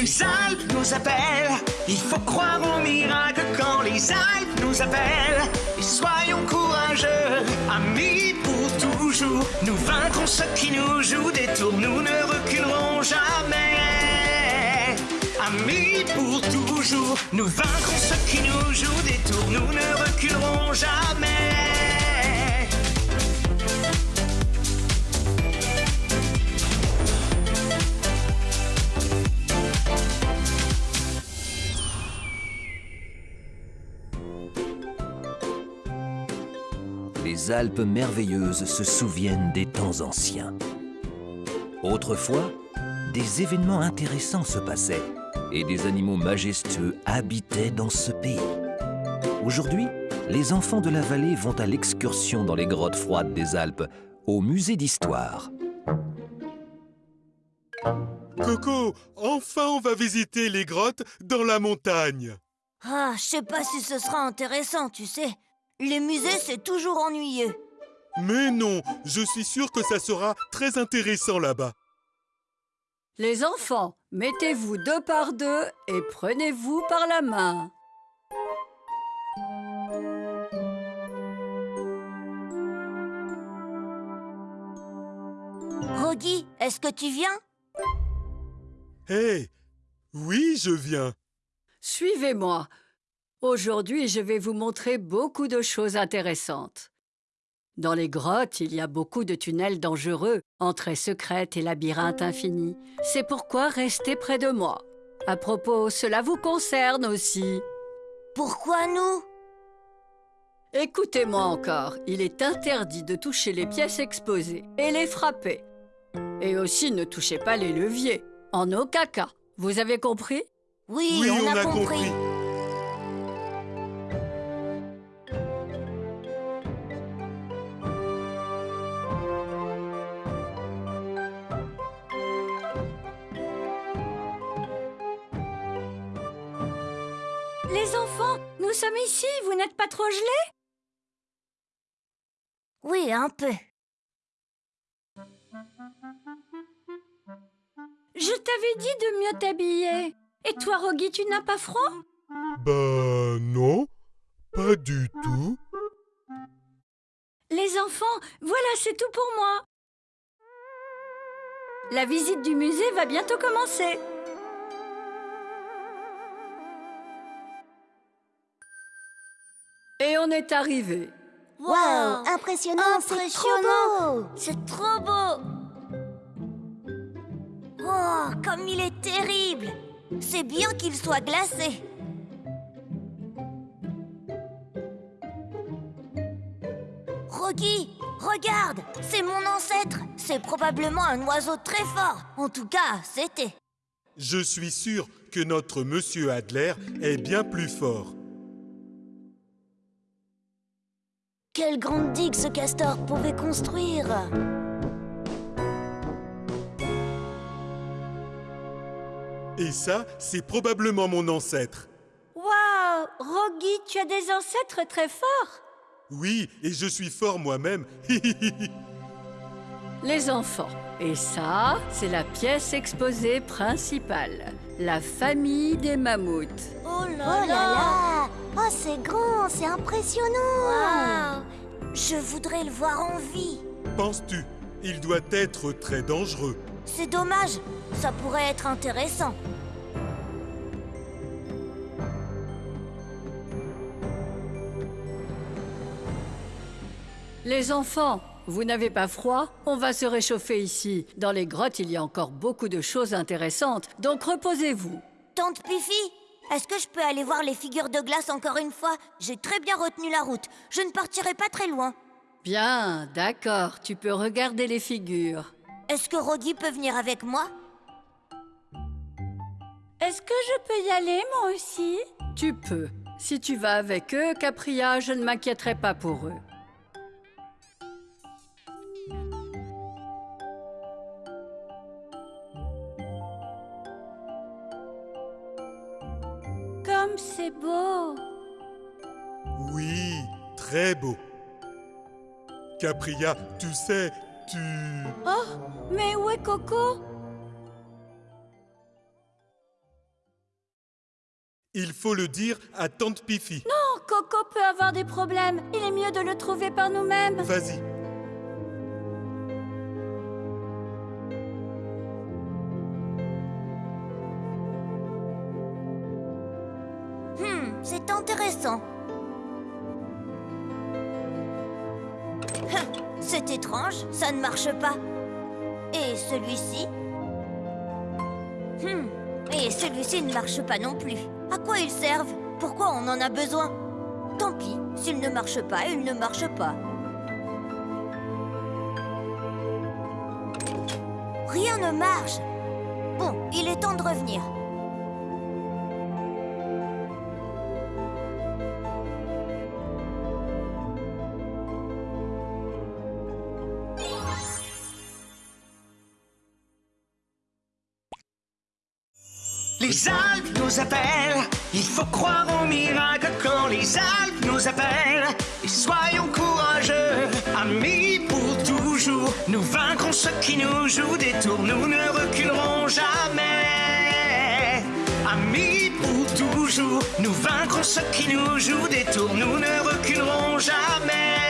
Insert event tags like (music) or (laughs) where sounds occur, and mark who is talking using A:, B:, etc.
A: Les Alpes nous appellent, il faut croire au miracle quand les Alpes nous appellent. Et soyons courageux, amis pour toujours. Nous vaincrons ceux qui nous jouent des tours, nous ne reculerons jamais. Amis pour toujours, nous vaincrons ceux qui nous jouent des tours, nous ne reculerons jamais.
B: Les Alpes merveilleuses se souviennent des temps anciens. Autrefois, des événements intéressants se passaient et des animaux majestueux habitaient dans ce pays. Aujourd'hui, les enfants de la vallée vont à l'excursion dans les grottes froides des Alpes, au musée d'histoire.
C: Coco, enfin on va visiter les grottes dans la montagne.
D: Ah, je sais pas si ce sera intéressant, tu sais. Les musées, c'est toujours ennuyeux.
C: Mais non, je suis sûr que ça sera très intéressant là-bas.
E: Les enfants, mettez-vous deux par deux et prenez-vous par la main.
D: Rogi, est-ce que tu viens?
C: Hé, oui, je viens.
E: Suivez-moi. Aujourd'hui, je vais vous montrer beaucoup de choses intéressantes. Dans les grottes, il y a beaucoup de tunnels dangereux, entrées secrètes et labyrinthes infinis. C'est pourquoi restez près de moi. À propos, cela vous concerne aussi.
D: Pourquoi nous?
E: Écoutez-moi encore, il est interdit de toucher les pièces exposées et les frapper. Et aussi ne touchez pas les leviers, en aucun cas. Vous avez compris?
D: Oui,
C: Oui,
D: on, a, compris.
E: Les enfants, nous sommes ici, vous n'êtes pas trop gelés?
D: Oui, un peu.
E: Je t'avais dit de mieux t'habiller. Et toi, Rogi, tu n'as pas froid?
C: Bah non, pas du tout.
E: Les enfants, voilà, c'est tout pour moi. La visite du musée va bientôt commencer. Est arrivé.
D: Wow,
F: impressionnant, c'est trop beau.
D: C'est trop beau. Oh, comme il est terrible. C'est bien qu'il soit glacé. Rogi, regarde C'est mon ancêtre. C'est probablement un oiseau très fort. En tout cas, c'était.
C: Je suis sûr que notre monsieur Adler est bien plus fort.
F: Quelle grande digue ce castor pouvait construire
C: Et ça, c'est probablement mon ancêtre.
E: Waouh Rogi, tu as des ancêtres très forts
C: Oui, et je suis fort moi-même. (laughs)
E: Les enfants. Et ça, c'est la pièce exposée principale. La famille des mammouths.
D: Oh là
F: Oh là là Oh, c'est grand, c'est impressionnant
D: Waouh Je voudrais le voir en vie
C: Penses-tu Il doit être très dangereux.
D: C'est dommage, ça pourrait être intéressant.
E: Les enfants, vous n'avez pas froid? On va se réchauffer ici. Dans les grottes, il y a encore beaucoup de choses intéressantes, donc reposez-vous.
D: Tante Pifi, est-ce que je peux aller voir les figures de glace encore une fois? J'ai très bien retenu la route. Je ne partirai pas très loin.
E: Bien, d'accord, tu peux regarder les figures.
D: Est-ce que Rogi peut venir avec moi?
E: Est-ce que je peux y aller, moi aussi? Tu peux. Si tu vas avec eux, Capria, je ne m'inquiéterai pas pour eux. C'est beau
C: Oui, très beau. Capria, tu sais, tu...
E: Oh, mais où est Coco?
C: Il faut le dire à Tante Pifi.
F: Oh, Coco peut avoir des problèmes. Il est mieux de le trouver par nous-mêmes.
C: Vas-y.
D: C'est intéressant. Hum, C'est étrange, ça ne marche pas. Et celui-ci? Hmm, et celui-ci ne marche pas non plus. À quoi ils servent? Pourquoi on en a besoin? Tant pis, s'ils ne marchent pas, ils ne marchent pas. Rien ne marche. Bon, il est temps de revenir.
A: Les Alpes nous appellent, il faut croire au miracle quand les Alpes nous appellent. Et soyons courageux, amis pour toujours. Nous vaincrons ceux qui nous jouent des tours, nous ne reculerons jamais. Amis pour toujours, nous vaincrons ceux qui nous jouent des tours, nous ne reculerons jamais.